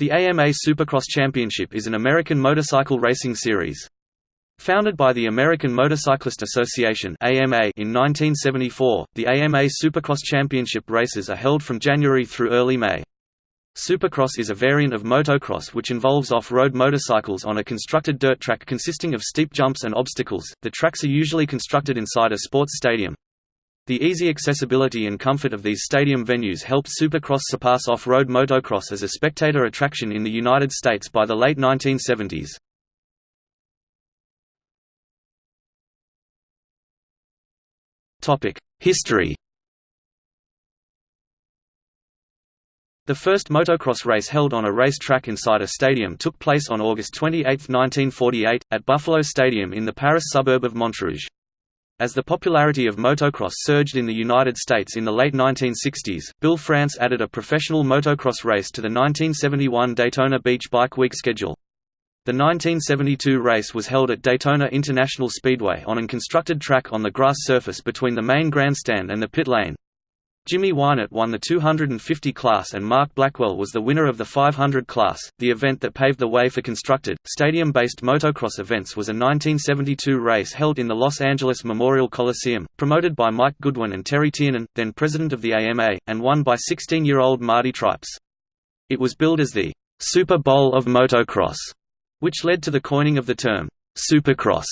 The AMA Supercross Championship is an American motorcycle racing series. Founded by the American Motorcyclist Association (AMA) in 1974, the AMA Supercross Championship races are held from January through early May. Supercross is a variant of motocross which involves off-road motorcycles on a constructed dirt track consisting of steep jumps and obstacles. The tracks are usually constructed inside a sports stadium. The easy accessibility and comfort of these stadium venues helped Supercross surpass off-road motocross as a spectator attraction in the United States by the late 1970s. History The first motocross race held on a race track inside a stadium took place on August 28, 1948, at Buffalo Stadium in the Paris suburb of Montrouge. As the popularity of motocross surged in the United States in the late 1960s, Bill France added a professional motocross race to the 1971 Daytona Beach Bike Week schedule. The 1972 race was held at Daytona International Speedway on an constructed track on the grass surface between the main grandstand and the pit lane. Jimmy Weinert won the 250 class and Mark Blackwell was the winner of the 500 class. The event that paved the way for constructed, stadium based motocross events was a 1972 race held in the Los Angeles Memorial Coliseum, promoted by Mike Goodwin and Terry Tiernan, then president of the AMA, and won by 16 year old Marty Tripes. It was billed as the Super Bowl of Motocross, which led to the coining of the term Supercross.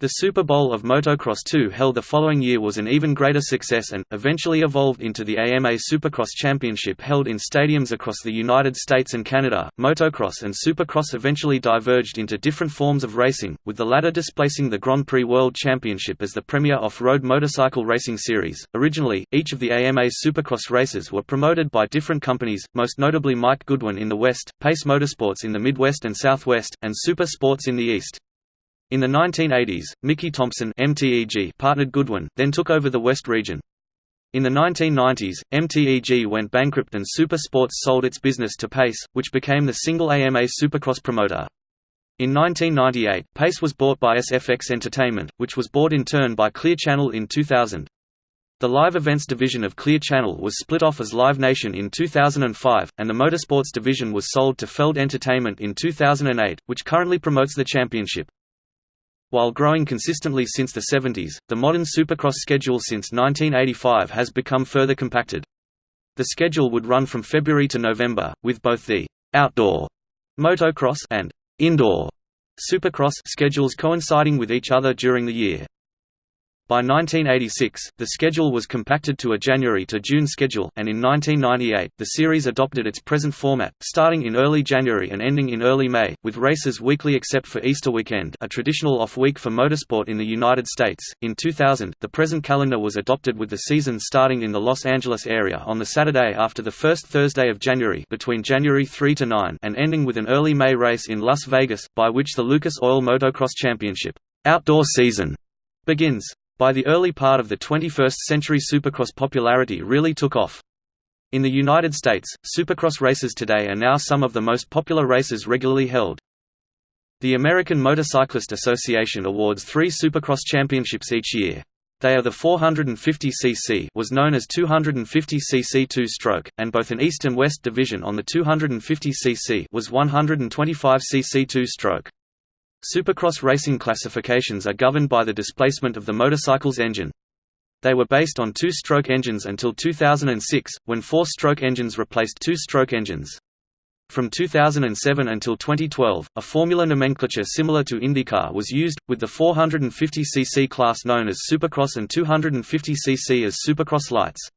The Super Bowl of Motocross 2 held the following year was an even greater success and, eventually evolved into the AMA Supercross Championship held in stadiums across the United States and Canada. Motocross and Supercross eventually diverged into different forms of racing, with the latter displacing the Grand Prix World Championship as the premier off road motorcycle racing series. Originally, each of the AMA Supercross races were promoted by different companies, most notably Mike Goodwin in the West, Pace Motorsports in the Midwest and Southwest, and Super Sports in the East. In the 1980s, Mickey Thompson MTEG partnered Goodwin, then took over the West region. In the 1990s, MTEG went bankrupt and Super Sports sold its business to Pace, which became the single AMA Supercross promoter. In 1998, Pace was bought by SFX Entertainment, which was bought in turn by Clear Channel in 2000. The live events division of Clear Channel was split off as Live Nation in 2005, and the motorsports division was sold to Feld Entertainment in 2008, which currently promotes the championship. While growing consistently since the 70s, the modern Supercross schedule since 1985 has become further compacted. The schedule would run from February to November, with both the «outdoor» motocross and «indoor» Supercross schedules coinciding with each other during the year. By 1986, the schedule was compacted to a January to June schedule, and in 1998, the series adopted its present format, starting in early January and ending in early May, with races weekly except for Easter weekend, a traditional off-week for motorsport in the United States. In 2000, the present calendar was adopted with the season starting in the Los Angeles area on the Saturday after the first Thursday of January between January 3 to 9 and ending with an early May race in Las Vegas, by which the Lucas Oil Motocross Championship outdoor season begins. By the early part of the 21st century Supercross popularity really took off. In the United States, Supercross races today are now some of the most popular races regularly held. The American Motorcyclist Association awards three Supercross championships each year. They are the 450cc was known as 250cc two-stroke, and both an East and West division on the 250cc was 125cc two-stroke. Supercross racing classifications are governed by the displacement of the motorcycle's engine. They were based on two-stroke engines until 2006, when four-stroke engines replaced two-stroke engines. From 2007 until 2012, a formula nomenclature similar to IndyCar was used, with the 450cc class known as Supercross and 250cc as Supercross Lights.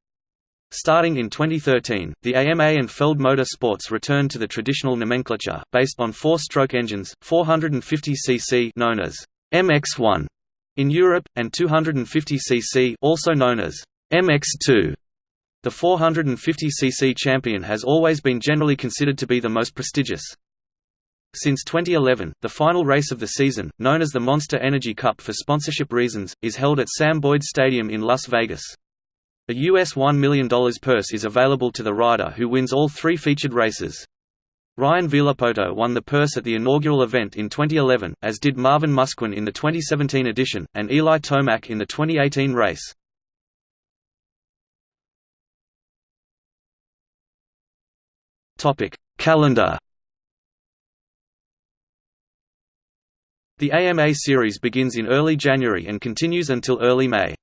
Starting in 2013, the AMA and Feld Motor Sports returned to the traditional nomenclature, based on four-stroke engines, 450cc known as MX-1 in Europe, and 250cc also known as MX-2. The 450cc champion has always been generally considered to be the most prestigious. Since 2011, the final race of the season, known as the Monster Energy Cup for sponsorship reasons, is held at Sam Boyd Stadium in Las Vegas. A US $1 million purse is available to the rider who wins all three featured races. Ryan Villopoto won the purse at the inaugural event in 2011, as did Marvin Musquin in the 2017 edition, and Eli Tomac in the 2018 race. Calendar The AMA series begins in early January and continues until early May.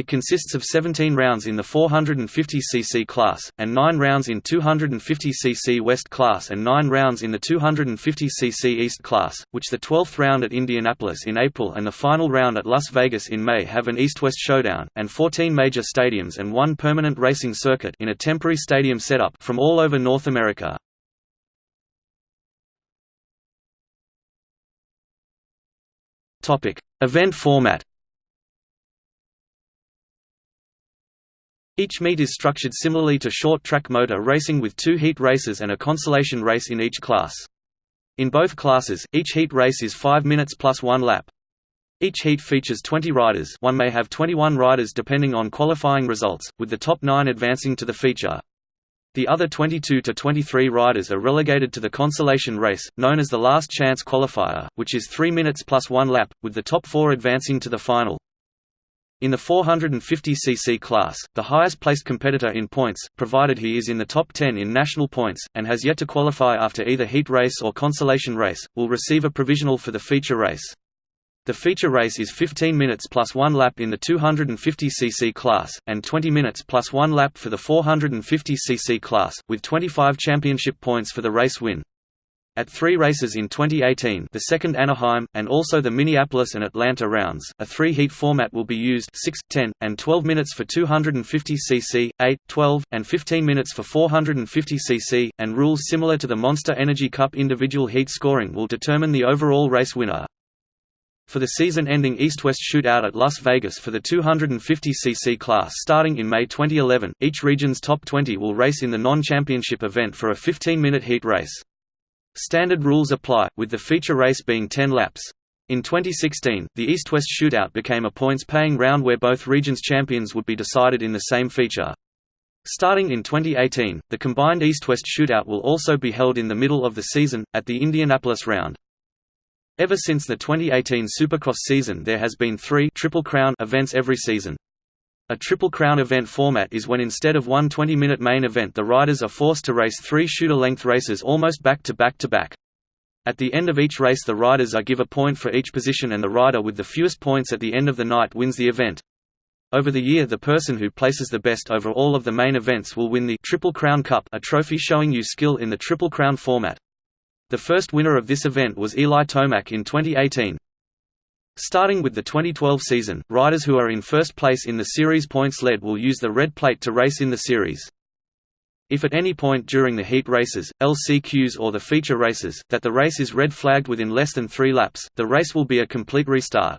It consists of 17 rounds in the 450cc class, and 9 rounds in 250cc West class and 9 rounds in the 250cc East class, which the 12th round at Indianapolis in April and the final round at Las Vegas in May have an east-west showdown, and 14 major stadiums and one permanent racing circuit in a temporary stadium setup from all over North America. Event format Each meet is structured similarly to short-track motor racing with two heat races and a consolation race in each class. In both classes, each heat race is 5 minutes plus one lap. Each heat features 20 riders one may have 21 riders depending on qualifying results, with the top 9 advancing to the feature. The other 22 to 23 riders are relegated to the consolation race, known as the last chance qualifier, which is 3 minutes plus one lap, with the top 4 advancing to the final. In the 450cc class, the highest-placed competitor in points, provided he is in the top 10 in national points, and has yet to qualify after either heat race or consolation race, will receive a provisional for the feature race. The feature race is 15 minutes plus one lap in the 250cc class, and 20 minutes plus one lap for the 450cc class, with 25 championship points for the race win. At three races in 2018 the second Anaheim, and also the Minneapolis and Atlanta rounds, a three-heat format will be used 6, 10, and 12 minutes for 250cc, 8, 12, and 15 minutes for 450cc, and rules similar to the Monster Energy Cup individual heat scoring will determine the overall race winner. For the season-ending East-West Shootout at Las Vegas for the 250cc class starting in May 2011, each region's top 20 will race in the non-championship event for a 15-minute heat race. Standard rules apply, with the feature race being 10 laps. In 2016, the East-West Shootout became a points-paying round where both regions' champions would be decided in the same feature. Starting in 2018, the combined East-West Shootout will also be held in the middle of the season, at the Indianapolis round. Ever since the 2018 Supercross season there has been three Triple Crown events every season. A Triple Crown event format is when instead of one 20-minute main event the riders are forced to race three shooter-length races almost back-to-back-to-back. -back -to -back. At the end of each race the riders are give a point for each position and the rider with the fewest points at the end of the night wins the event. Over the year the person who places the best over all of the main events will win the Triple Crown Cup a trophy showing you skill in the Triple Crown format. The first winner of this event was Eli Tomac in 2018. Starting with the 2012 season, riders who are in first place in the series points lead will use the red plate to race in the series. If at any point during the heat races, LCQs or the feature races, that the race is red flagged within less than three laps, the race will be a complete restart.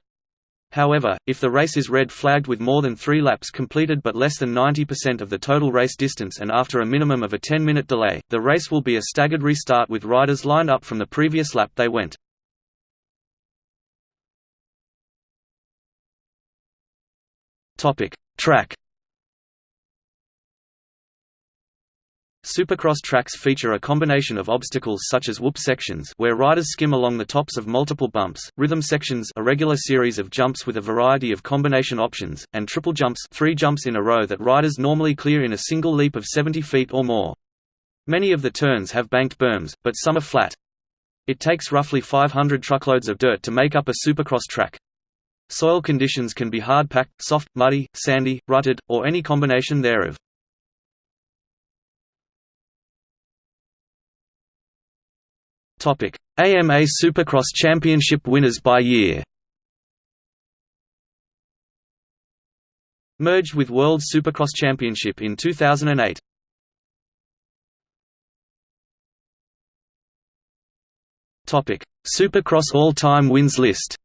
However, if the race is red flagged with more than three laps completed but less than 90% of the total race distance and after a minimum of a 10-minute delay, the race will be a staggered restart with riders lined up from the previous lap they went. Topic: Track. Supercross tracks feature a combination of obstacles such as whoop sections where riders skim along the tops of multiple bumps, rhythm sections a regular series of jumps with a variety of combination options, and triple jumps three jumps in a row that riders normally clear in a single leap of 70 feet or more. Many of the turns have banked berms, but some are flat. It takes roughly 500 truckloads of dirt to make up a supercross track. Soil conditions can be hard-packed, soft, muddy, sandy, rutted, or any combination thereof. AMA Supercross Championship winners by year. Merged with World Supercross Championship in 2008 Supercross all-time wins list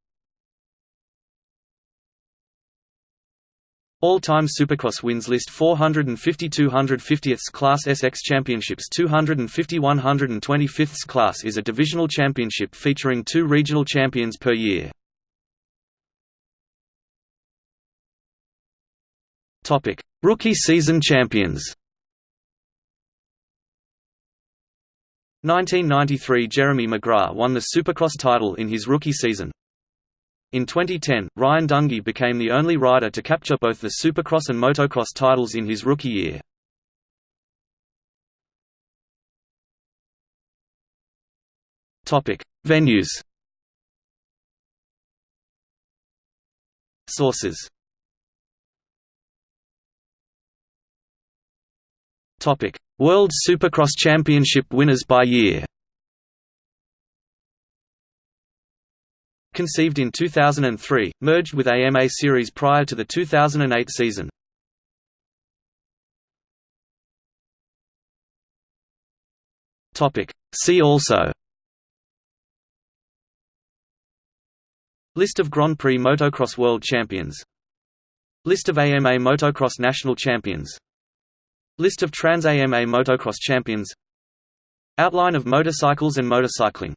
All-time Supercross wins list 450 250th Class SX Championships 250 125th Class is a divisional championship featuring two regional champions per year. Rookie season champions 1993 Jeremy McGrath won the Supercross title in his rookie season. In 2010, Ryan Dungey became the only rider to capture both the Supercross and Motocross titles in his rookie year. Venues. Sources. World Supercross Championship winners by year Conceived in 2003, merged with AMA Series prior to the 2008 season. See also. List of Grand Prix Motocross World Champions. List of AMA Motocross National Champions. List of Trans-AMA Motocross Champions. Outline of motorcycles and motorcycling